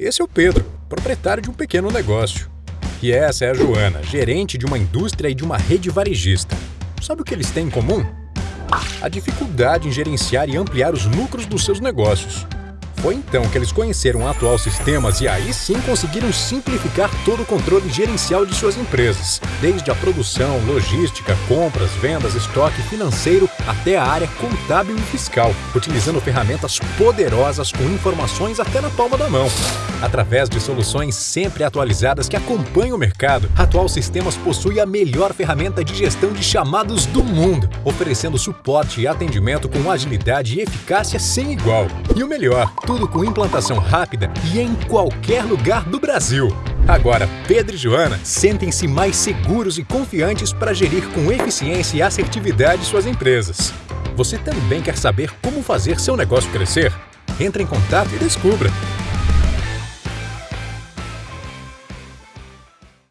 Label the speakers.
Speaker 1: Esse é o Pedro, proprietário de um pequeno negócio. E essa é a Joana, gerente de uma indústria e de uma rede varejista. Sabe o que eles têm em comum? A dificuldade em gerenciar e ampliar os lucros dos seus negócios. Foi então que eles conheceram o atual sistemas e aí sim conseguiram simplificar todo o controle gerencial de suas empresas, desde a produção, logística, compras, vendas, estoque financeiro até a área contábil e fiscal, utilizando ferramentas poderosas com informações até na palma da mão. Através de soluções sempre atualizadas que acompanham o mercado, Atual Sistemas possui a melhor ferramenta de gestão de chamados do mundo, oferecendo suporte e atendimento com agilidade e eficácia sem igual. E o melhor, tudo com implantação rápida e em qualquer lugar do Brasil. Agora, Pedro e Joana sentem-se mais seguros e confiantes para gerir com eficiência e assertividade suas empresas. Você também quer saber como fazer seu negócio crescer? Entre em contato e descubra!